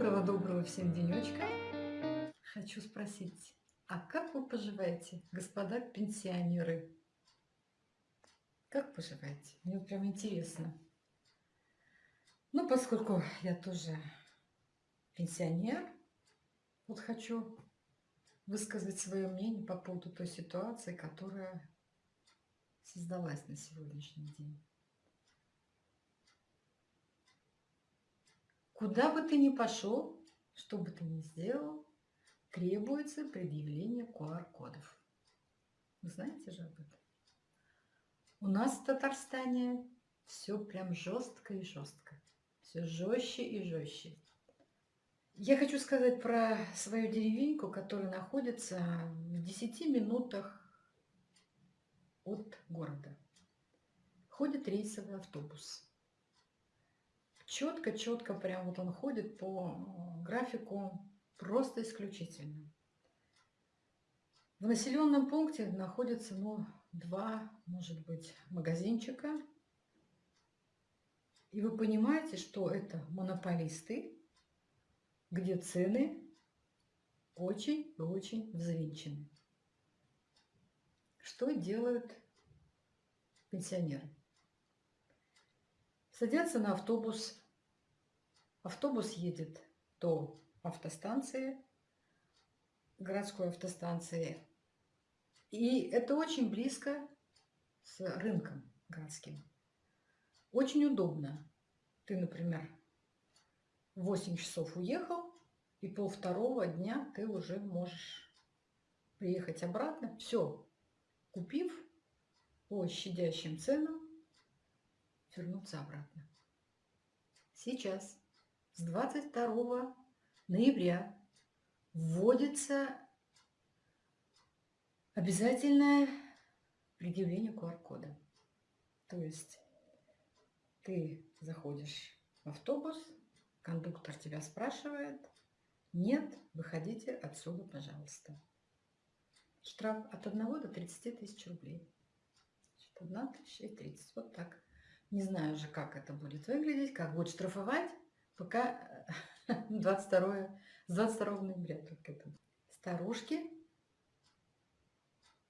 Доброго-доброго всем денечка. Хочу спросить, а как вы поживаете, господа пенсионеры? Как поживаете? Мне прям интересно. Ну, поскольку я тоже пенсионер, вот хочу высказать свое мнение по поводу той ситуации, которая создалась на сегодняшний день. Куда бы ты ни пошел, что бы ты ни сделал, требуется предъявление QR-кодов. Вы знаете же об этом? У нас в Татарстане все прям жестко и жестко. Все жестче и жестче. Я хочу сказать про свою деревеньку, которая находится в 10 минутах от города. Ходит рейсовый автобус четко-четко прям вот он ходит по э, графику просто исключительно. В населенном пункте находится, ну, два, может быть, магазинчика. И вы понимаете, что это монополисты, где цены очень и очень взвинчены. Что делают пенсионеры? Садятся на автобус Автобус едет до автостанции, городской автостанции. И это очень близко с рынком городским. Очень удобно. Ты, например, в 8 часов уехал, и пол второго дня ты уже можешь приехать обратно. Все, купив по щадящим ценам, вернуться обратно. Сейчас с 22 ноября вводится обязательное предъявление QR-кода. То есть ты заходишь в автобус, кондуктор тебя спрашивает, нет, выходите отсюда, пожалуйста. Штраф от 1 до 30 тысяч рублей. Значит, 1 тысяча и 30. Вот так. Не знаю уже, как это будет выглядеть, как будет штрафовать пока 22, с 22 ноября только это. Старушки,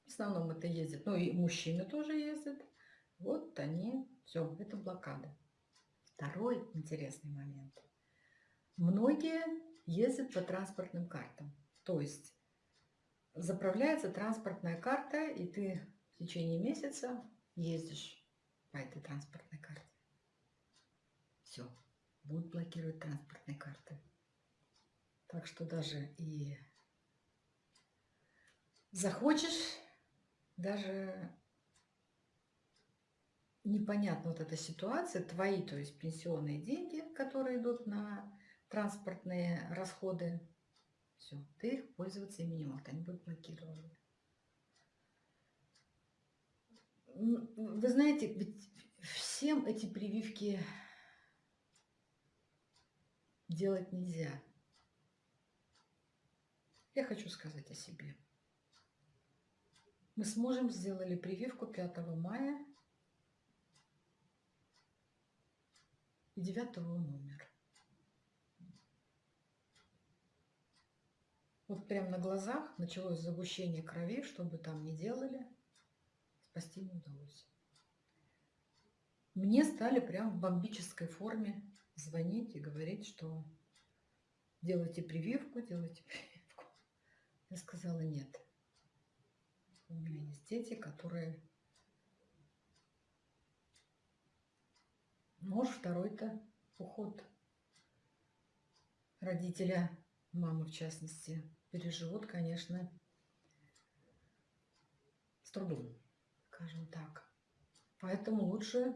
в основном это ездят, ну и мужчины тоже ездят. Вот они, все, это блокада. Второй интересный момент. Многие ездят по транспортным картам. То есть заправляется транспортная карта, и ты в течение месяца ездишь по этой транспортной карте. Будут блокировать транспортные карты. Так что даже и захочешь, даже непонятна вот эта ситуация, твои, то есть пенсионные деньги, которые идут на транспортные расходы, все, ты их пользоваться ими не можешь, они будут блокированы. Вы знаете, ведь всем эти прививки делать нельзя. Я хочу сказать о себе. Мы сможем сделали прививку 5 мая и 9 он умер. Вот прям на глазах началось загущение крови, что бы там ни делали, спасти не удалось. Мне стали прям в бомбической форме звонить и говорить, что делайте прививку, делайте прививку. Я сказала нет. У меня есть дети, которые... Может, второй-то уход родителя, мамы в частности, переживут, конечно, с трудом, скажем так. Поэтому лучше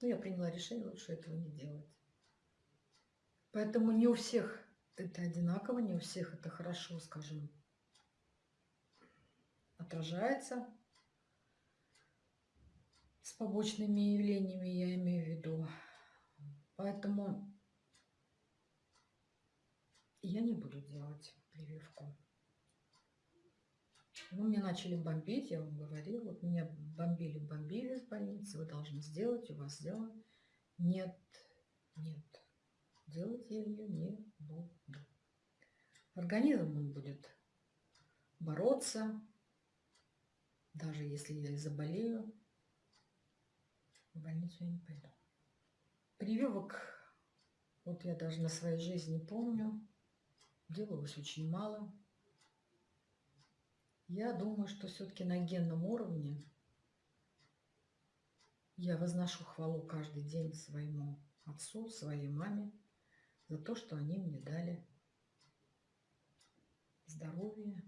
Но я приняла решение лучше этого не делать. Поэтому не у всех это одинаково, не у всех это хорошо, скажем, отражается с побочными явлениями, я имею в виду. Поэтому я не буду делать прививку. Ну, меня начали бомбить, я вам говорила. Вот меня бомбили, бомбили из больницы. Вы должны сделать, у вас сделано. Нет, Нет, делать я ее не буду. Организм он будет бороться, даже если я заболею, в больницу я не пойду. Прививок, вот я даже на своей жизни помню, делалось очень мало. Я думаю, что все-таки на генном уровне я возношу хвалу каждый день своему отцу, своей маме за то, что они мне дали здоровье.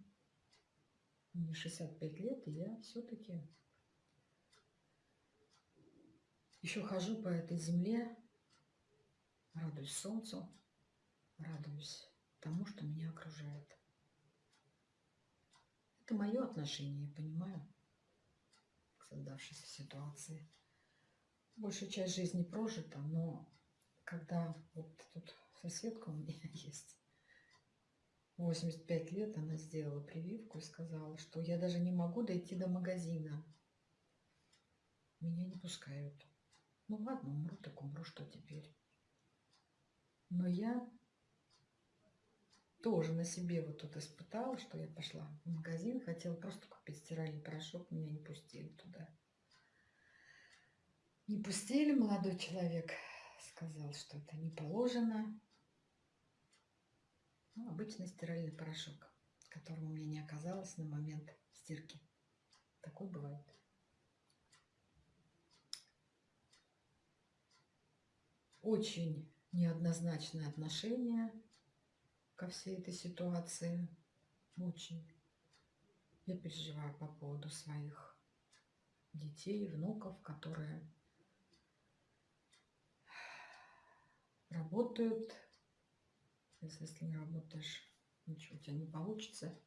Мне 65 лет, и я все-таки еще хожу по этой земле, радуюсь солнцу, радуюсь тому, что меня окружает. Это мое отношение, я понимаю, к создавшейся ситуации большая часть жизни прожита, но когда вот тут соседка у меня есть, 85 лет, она сделала прививку и сказала, что я даже не могу дойти до магазина. Меня не пускают. Ну ладно, умру, так умру, что теперь. Но я тоже на себе вот тут испытала, что я пошла в магазин, хотела просто купить стиральный порошок, меня не пустили туда. Не пустили, молодой человек сказал, что это не положено. Ну, обычный стиральный порошок, которого у меня не оказалось на момент стирки. Такой бывает. Очень неоднозначное отношение ко всей этой ситуации. Очень. Я переживаю по поводу своих детей, внуков, которые работают. Если, если не работаешь, ничего у тебя не получится,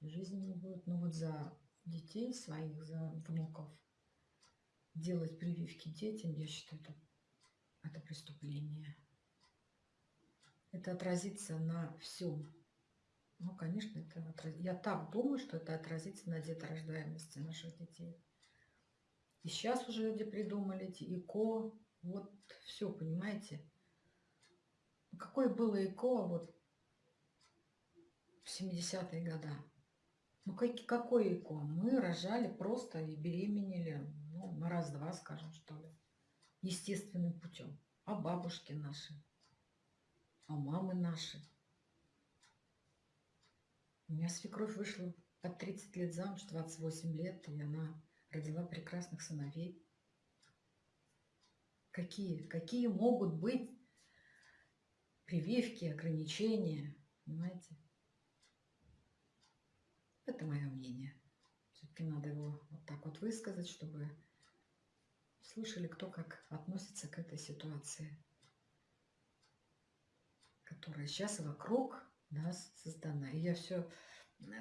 жизни не будет. Но вот за детей своих, за внуков делать прививки детям, я считаю, это, это преступление. Это отразится на всем. Ну, конечно, это отраз... я так думаю, что это отразится на деторождаемости наших детей. И сейчас уже люди придумали эти ИКО, вот все, понимаете? какое было ЭКО вот в 70-е годы? Ну, как, какое ЭКО? Мы рожали просто и беременели, ну, на раз-два, скажем, что ли, естественным путем. А бабушки наши, а мамы наши. У меня свекровь вышла под 30 лет замуж, 28 лет, и она родила прекрасных сыновей. Какие, какие могут быть прививки, ограничения, понимаете? Это мое мнение. Все-таки надо его вот так вот высказать, чтобы слышали, кто как относится к этой ситуации, которая сейчас вокруг нас создана. И я все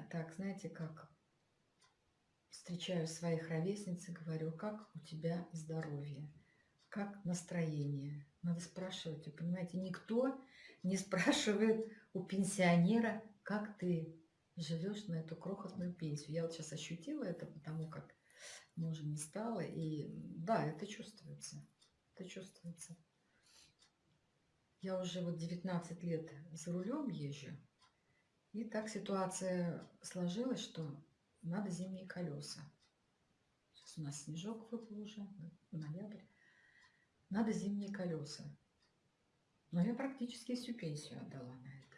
так, знаете, как встречаю своих ровесниц и говорю, как у тебя здоровье, как настроение. Надо спрашивать, вы понимаете, никто не спрашивает у пенсионера, как ты живешь на эту крохотную пенсию. Я вот сейчас ощутила это, потому как мужа не стало. И да, это чувствуется. Это чувствуется. Я уже вот 19 лет за рулем езжу. И так ситуация сложилась, что надо зимние колеса. Сейчас у нас снежок выпал уже, ноябрь. Надо зимние колеса. Но я практически всю пенсию отдала на это.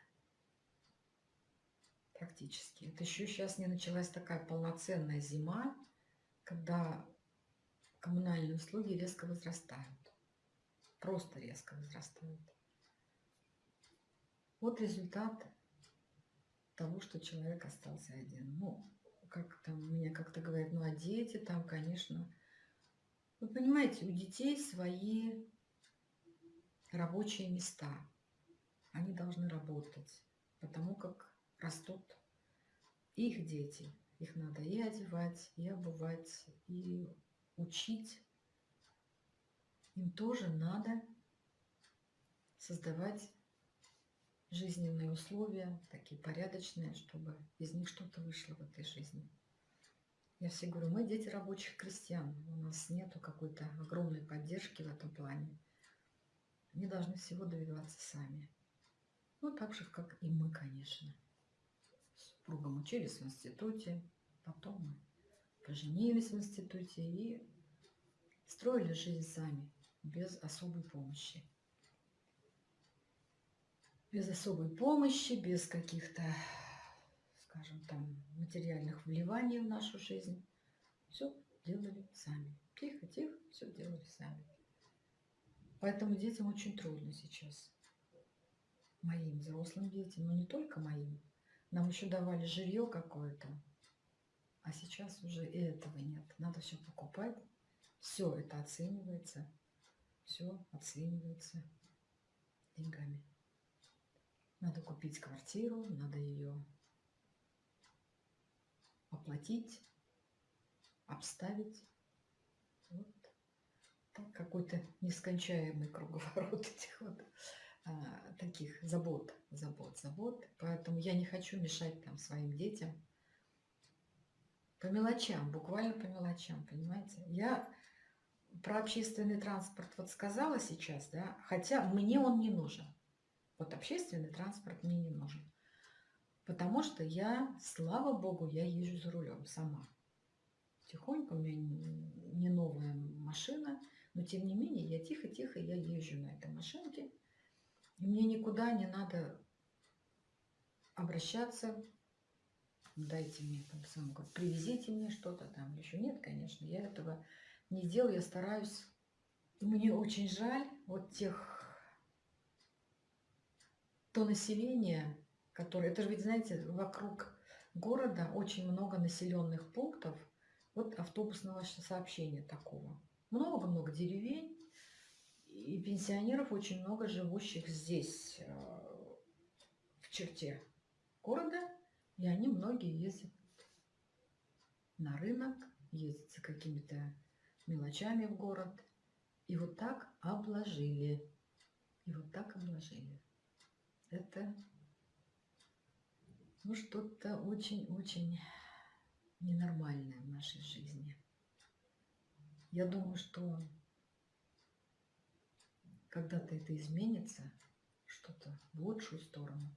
Практически. Это еще сейчас не началась такая полноценная зима, когда коммунальные услуги резко возрастают. Просто резко возрастают. Вот результат того, что человек остался один. Ну, как там меня как-то говорят, ну а дети там, конечно. Вы понимаете, у детей свои рабочие места. Они должны работать, потому как растут их дети. Их надо и одевать, и обувать, и учить. Им тоже надо создавать жизненные условия, такие порядочные, чтобы из них что-то вышло в этой жизни. Я все говорю, мы дети рабочих крестьян, у нас нету какой-то огромной поддержки в этом плане. Они должны всего добиваться сами. Ну, так же, как и мы, конечно. С супругом учились в институте, потом мы поженились в институте и строили жизнь сами, без особой помощи. Без особой помощи, без каких-то, скажем там, материальных вливаний в нашу жизнь. Все делали сами. Тихо-тихо, все делали сами. Поэтому детям очень трудно сейчас. Моим взрослым детям, но не только моим. Нам еще давали жилье какое-то. А сейчас уже и этого нет. Надо все покупать. Все это оценивается. Все оценивается деньгами. Надо купить квартиру, надо ее оплатить, обставить. Вот так какой-то нескончаемый круговорот этих вот а, таких забот, забот, забот. Поэтому я не хочу мешать там своим детям. По мелочам, буквально по мелочам, понимаете? Я про общественный транспорт вот сказала сейчас, да, хотя мне он не нужен. Вот общественный транспорт мне не нужен. Потому что я, слава богу, я езжу за рулем сама. Тихонько, у меня не новая машина, но тем не менее я тихо-тихо, я езжу на этой машинке. И мне никуда не надо обращаться, дайте мне там сам, привезите мне что-то там, еще нет, конечно, я этого не делаю, я стараюсь. Мне очень жаль вот тех то население, которое... Это же ведь, знаете, вокруг города очень много населенных пунктов, вот автобусного сообщения такого. Много-много деревень и пенсионеров очень много живущих здесь, э, в черте города, и они многие ездят на рынок, ездят за какими-то мелочами в город. И вот так обложили. И вот так обложили это ну, что-то очень-очень ненормальное в нашей жизни. Я думаю, что когда-то это изменится, что-то в лучшую сторону.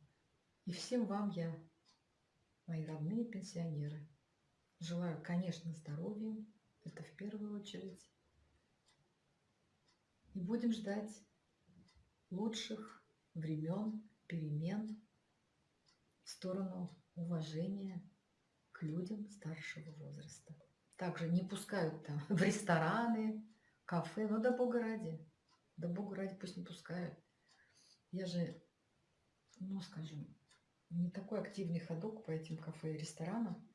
И всем вам я, мои родные пенсионеры, желаю, конечно, здоровья, это в первую очередь. И будем ждать лучших времен перемен в сторону уважения к людям старшего возраста. Также не пускают там в рестораны, кафе, ну да бога ради. Да бога ради пусть не пускают. Я же, ну скажем, не такой активный ходок по этим кафе и ресторанам.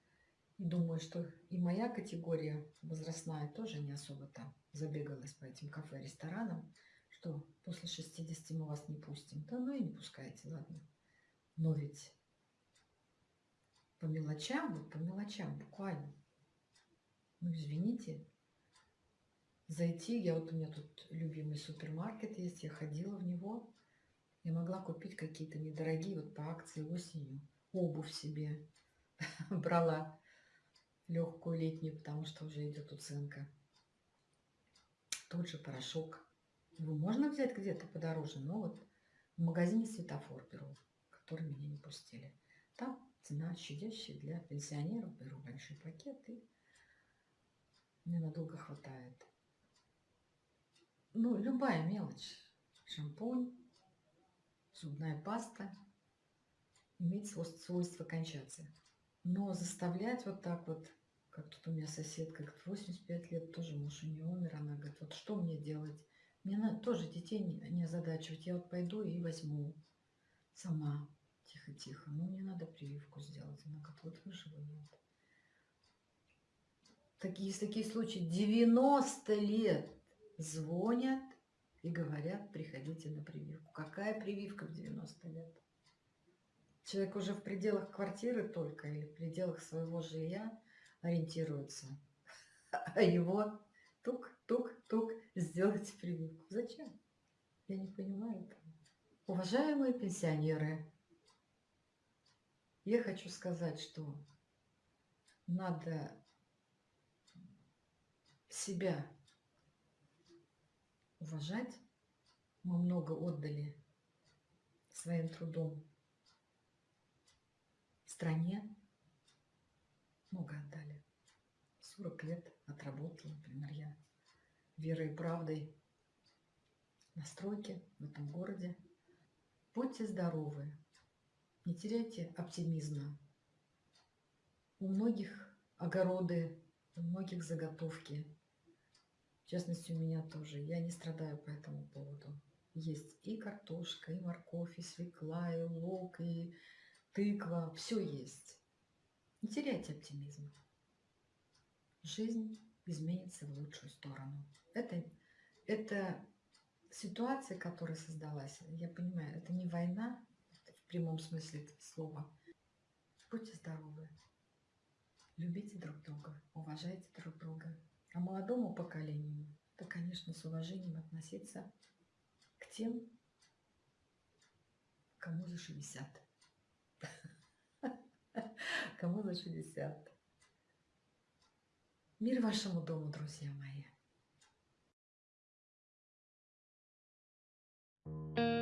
И думаю, что и моя категория возрастная тоже не особо там забегалась по этим кафе и ресторанам что после 60 мы вас не пустим. Да ну и не пускайте, ладно. Но ведь по мелочам, вот по мелочам буквально. Ну, извините, зайти, я вот у меня тут любимый супермаркет есть, я ходила в него, я могла купить какие-то недорогие вот по акции осенью, обувь себе брала легкую летнюю, потому что уже идет уценка. Тот же порошок его можно взять где-то подороже, но вот в магазине светофор беру, который меня не пустили. Там цена щадящая для пенсионеров. Беру большой пакет и мне надолго хватает. Ну, любая мелочь. Шампунь, зубная паста имеет свойство кончаться. Но заставлять вот так вот, как тут у меня соседка, говорит, 85 лет, тоже муж у нее умер, она говорит, вот что мне делать? Мне надо тоже детей не, не озадачивать. Я вот пойду и возьму сама. Тихо-тихо. Ну, мне надо прививку сделать. Она говорит, вот выживу нет. Такие, есть такие случаи. 90 лет звонят и говорят, приходите на прививку. Какая прививка в 90 лет? Человек уже в пределах квартиры только или в пределах своего жилья ориентируется. А его тук-тук-тук сделать прививку. Зачем? Я не понимаю этого. Уважаемые пенсионеры, я хочу сказать, что надо себя уважать, Мы много отдали своим трудом стране. Много отдали. 40 лет отработала, например, я верой и правдой на стройке в этом городе. Будьте здоровы, не теряйте оптимизма. У многих огороды, у многих заготовки. В частности, у меня тоже. Я не страдаю по этому поводу. Есть и картошка, и морковь, и свекла, и лук, и тыква. Все есть. Не теряйте оптимизма. Жизнь изменится в лучшую сторону. Это, это ситуация, которая создалась, я понимаю, это не война в прямом смысле этого слова. Будьте здоровы. Любите друг друга, уважайте друг друга. А молодому поколению, то, конечно, с уважением относиться к тем, кому за 60. Кому за 60. Мир вашему дому, друзья мои! thank you